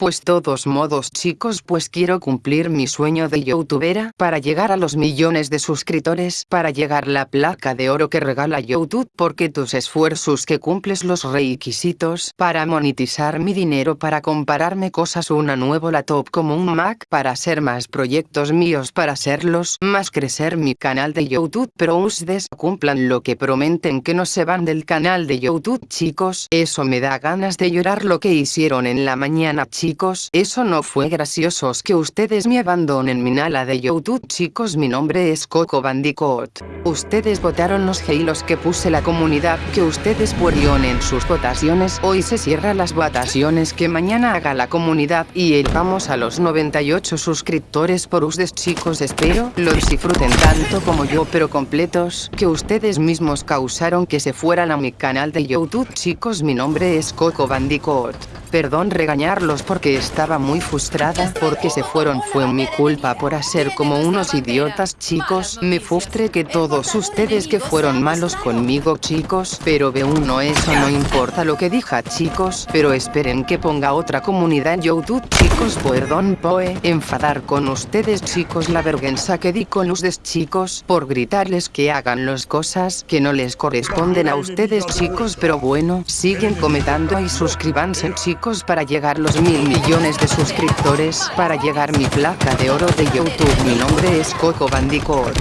Pues todos modos chicos pues quiero cumplir mi sueño de youtubera para llegar a los millones de suscriptores para llegar la placa de oro que regala youtube porque tus esfuerzos que cumples los requisitos para monetizar mi dinero para compararme cosas una nueva laptop como un Mac para hacer más proyectos míos para hacerlos más crecer mi canal de youtube pero ustedes cumplan lo que prometen que no se van del canal de youtube chicos eso me da ganas de llorar lo que hicieron en la mañana chicos chicos, eso no fue graciosos que ustedes me abandonen mi nala de YouTube chicos mi nombre es Coco Bandicoot. Ustedes votaron los hilos que puse la comunidad que ustedes pusieron en sus votaciones hoy se cierra las votaciones que mañana haga la comunidad y el vamos a los 98 suscriptores por ustedes chicos espero los disfruten tanto como yo pero completos que ustedes mismos causaron que se fueran a mi canal de YouTube chicos mi nombre es Coco Bandicoot. Perdón regañarlos porque estaba muy frustrada porque se fueron. Fue mi culpa por hacer como unos idiotas chicos. Me frustré que todos ustedes que fueron malos conmigo chicos. Pero ve uno eso no importa lo que diga chicos. Pero esperen que ponga otra comunidad youtube chicos. Perdón poe enfadar con ustedes chicos. La vergüenza que di con ustedes chicos. Por gritarles que hagan las cosas que no les corresponden a ustedes chicos. Pero bueno siguen comentando y suscríbanse chicos para llegar los mil millones de suscriptores, para llegar mi placa de oro de YouTube. Mi nombre es Coco Bandicoot.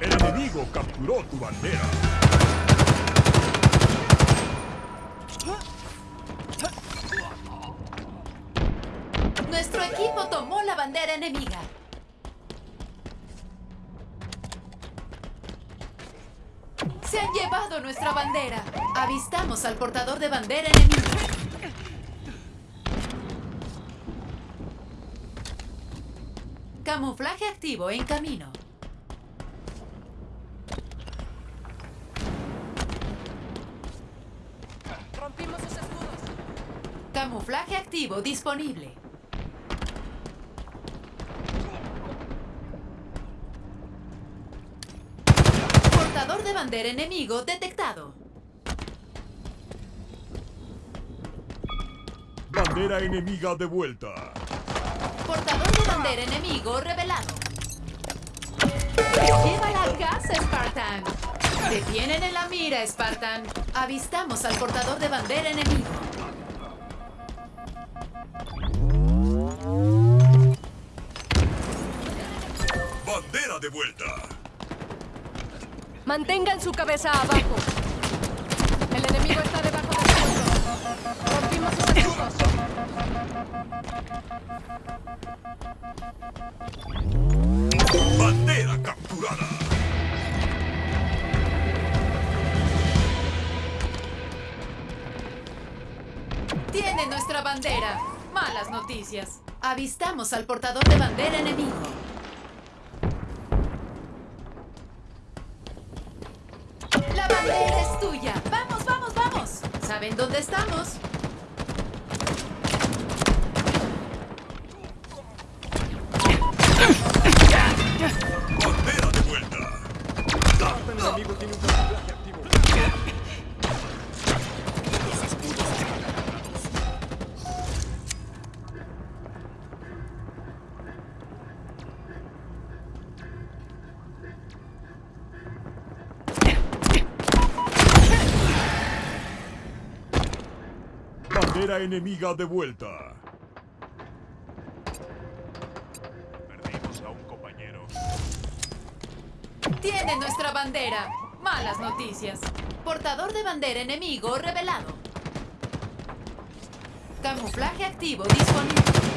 El capturó tu bandera. Nuestro equipo tomó la bandera enemiga. Se han llevado nuestra bandera. Avistamos al portador de bandera enemiga. Camuflaje activo en camino. Rompimos sus escudos. Camuflaje activo disponible. Portador de bandera enemigo detectado. Bandera enemiga de vuelta. Portador de bandera enemigo revelado. Lleva la casa, Spartan. Te tienen en la mira, Spartan. Avistamos al portador de bandera enemigo. De vuelta. Mantengan su cabeza abajo. El enemigo está debajo de nosotros. Rompimos sus escudos. Bandera capturada. Tiene nuestra bandera. Malas noticias. Avistamos al portador de bandera enemigo. ¿Saben dónde estamos? Bandera enemiga de vuelta. Perdimos a un compañero. Tiene nuestra bandera. Malas noticias. Portador de bandera enemigo revelado. Camuflaje activo disponible.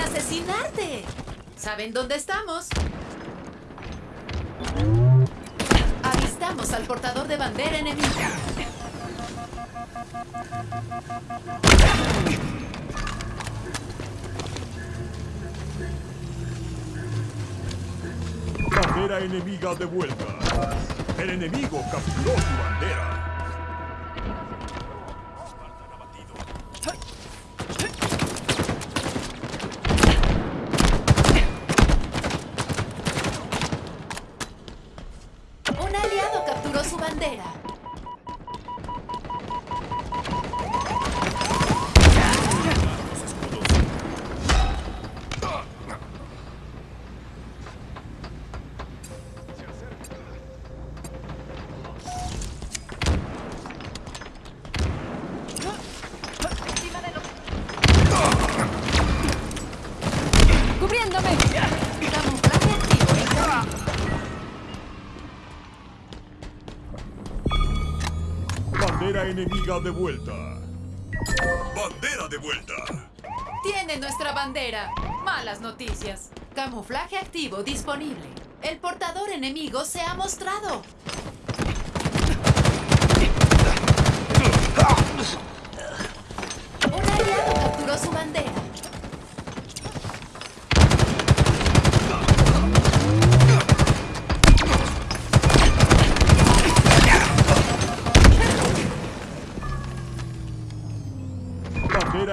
Asesinarte. ¿Saben dónde estamos? Avistamos al portador de bandera enemiga. Bandera enemiga de vuelta. El enemigo capturó su bandera. Un aliado capturó su bandera. Bandera de vuelta. Bandera de vuelta. Tiene nuestra bandera. Malas noticias. Camuflaje activo disponible. El portador enemigo se ha mostrado. Un aliado capturó su bandera.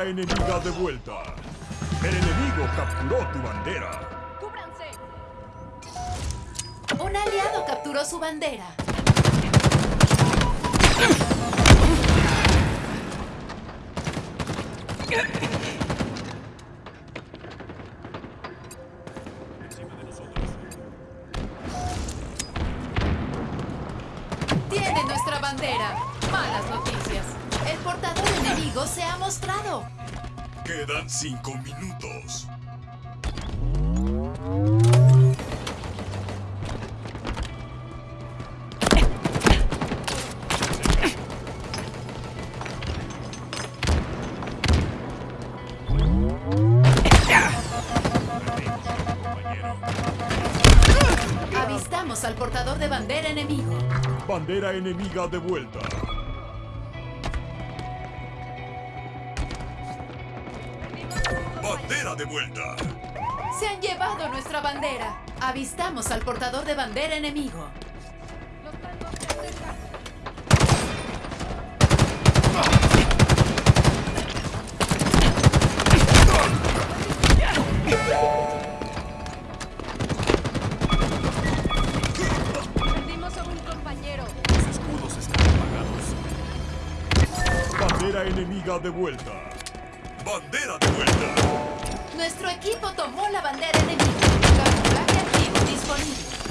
Enemiga de vuelta. El enemigo capturó tu bandera. ¡Cúbranse! Un aliado capturó su bandera. Tiene nuestra bandera. Malas noticias. El portador enemigo se ha mostrado. Quedan cinco minutos. Avistamos al portador de bandera enemigo. Bandera enemiga de vuelta. Bandera de vuelta. Se han llevado nuestra bandera. Avistamos al portador de bandera enemigo. ¡Los tangos se acercan! Perdimos a un compañero. Escudos están apagados. Bandera enemiga de vuelta. Bandera de vuelta. Nuestro equipo tomó la bandera enemiga. Camuflaje activo disponible.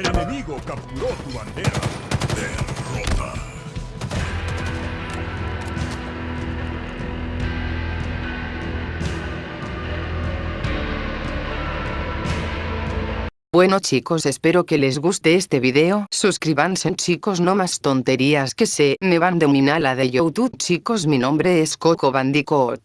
El enemigo capturó tu bandera. Derrota. Bueno chicos espero que les guste este video, suscríbanse chicos no más tonterías que se me van de minala de youtube chicos mi nombre es Coco Bandicoot.